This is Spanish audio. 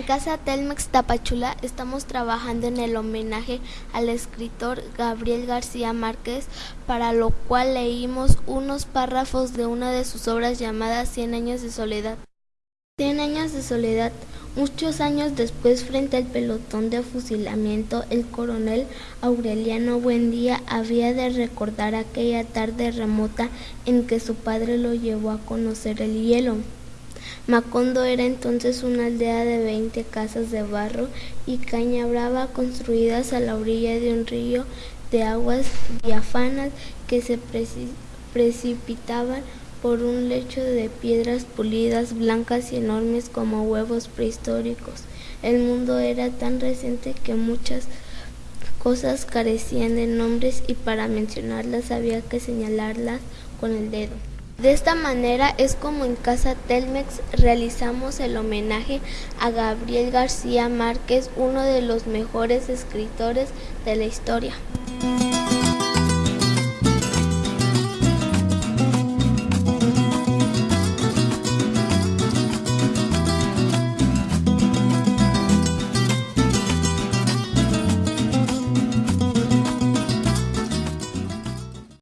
Casa Telmex Tapachula estamos trabajando en el homenaje al escritor Gabriel García Márquez, para lo cual leímos unos párrafos de una de sus obras llamadas Cien años de soledad. Cien años de soledad. Muchos años después, frente al pelotón de fusilamiento, el coronel Aureliano Buendía había de recordar aquella tarde remota en que su padre lo llevó a conocer el hielo. Macondo era entonces una aldea de veinte casas de barro y caña brava construidas a la orilla de un río de aguas diáfanas que se precipitaban por un lecho de piedras pulidas, blancas y enormes como huevos prehistóricos. El mundo era tan reciente que muchas cosas carecían de nombres y para mencionarlas había que señalarlas con el dedo. De esta manera es como en Casa Telmex realizamos el homenaje a Gabriel García Márquez, uno de los mejores escritores de la historia.